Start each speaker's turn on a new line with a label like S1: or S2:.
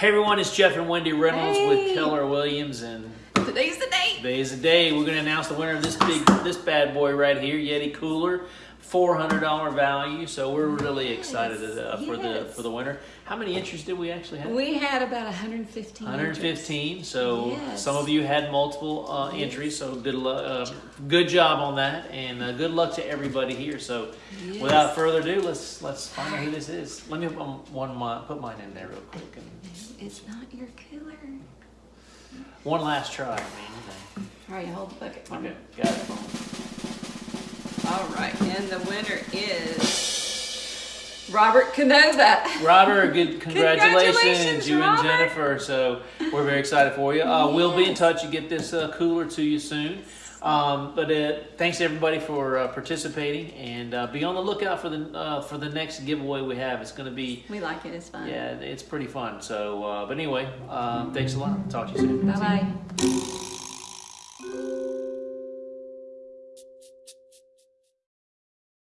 S1: Hey everyone, it's Jeff and Wendy Reynolds
S2: Hey.
S1: with Keller Williams, and
S2: Today's the day.
S1: today's the day. We're going to announce the winner of this big, this bad boy right here, Yeti Cooler, four hundred dollar value. So we're really excited uh, for the for the winner. How many entries did we actually have?
S2: We had about 115.
S1: 115. So
S2: Yes.
S1: some of you had multiple uh, entries, so good uh, good job on that, and uh, good luck to everybody here. So
S2: Yes.
S1: without further ado, let's let's find out who this is. Let me put one mine, put mine in there real quick, and
S2: It's not your killer.
S1: one last try. I mean, you.
S2: All right, hold the bucket.
S1: Okay, got it.
S2: All right, and the winner is Robert Canova.
S1: Robert, good congratulations,
S2: Congratulations,
S1: you
S2: Robert.
S1: and Jennifer. So we're very excited for you. Uh, We'll be in touch and get this uh, cooler to you soon. Um, but uh, thanks everybody for uh, participating, and uh, be on the lookout for the uh, for the next giveaway we have. It's going to be
S2: We like it. It's fun.
S1: yeah, it's pretty fun. So, uh, but anyway, um, thanks a lot. Talk to you soon.
S2: Bye bye.